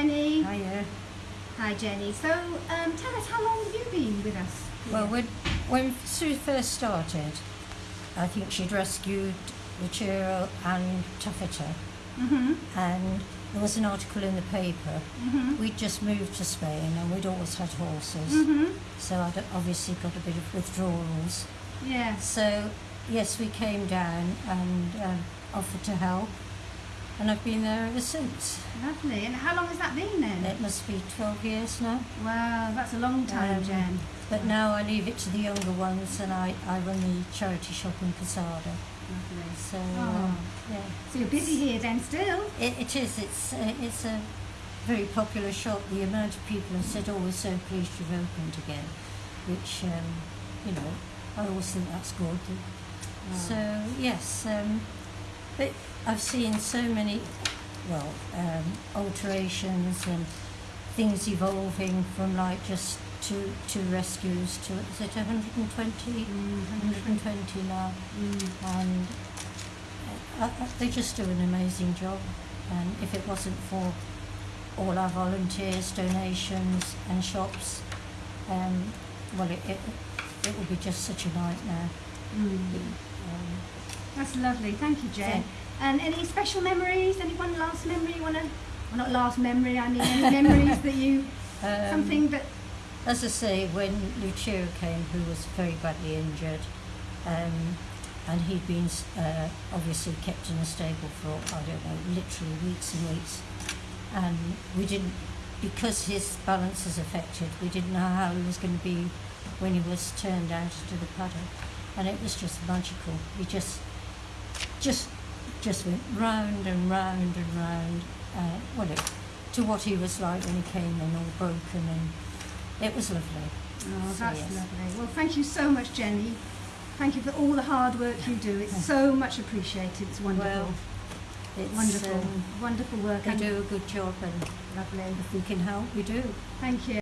Jenny. Hiya. Hi, Jenny. So, um, tell us, how long have you been with us? Well, when, when Sue first started, I think she'd rescued Luchero and Tuffeter, Mm-hmm. and there was an article in the paper. Mm-hmm. We'd just moved to Spain and we'd always had horses, Mm-hmm. so I'd obviously got a bit of withdrawals. Yes. So, yes, we came down and um, offered to help, and I've been there ever since. Lovely. And how long has that been then? It must be 12 years now. Wow, that's a long time, Um, Jen. But now I leave it to the younger ones, and I, I run the charity shop in Casada. Lovely. So Oh. uh, yeah, So you're busy here then still? it, it is. It's uh, it's a very popular shop. The amount of people have said, "Oh, we're so pleased you've opened again," which um, you know I always think that's good. So yes, um, but I've seen so many, well, um, alterations and things evolving from like just two two rescues to is it 120, Mm, 120 now, mm. and uh, uh, they just do an amazing job. And if it wasn't for all our volunteers, donations, and shops, um, well, it, it it would be just such a nightmare. Mm. Um, That's lovely. Thank you, Jen. And any special memories? Anyone last memory you want to? Well, not last memory. I mean, any memories that you um, something that As I say, when Lucio came, who was very badly injured, um, and he'd been uh, obviously kept in a stable for, I don't know, literally weeks and weeks, and we didn't, because his balance is affected, we didn't know how he was going to be when he was turned out into the paddock, and it was just magical. He just, just, just went round and round and round, uh, well, it, to what he was like when he came in, all broken and it was lovely. Oh, So, that's yes. lovely. Well, thank you so much, Jenny. Thank you for all the hard work you do. It's so much appreciated. It's wonderful. Well, It's, wonderful. Um, wonderful work. and do a good job, and Lovely. if we can help, we do. Thank you.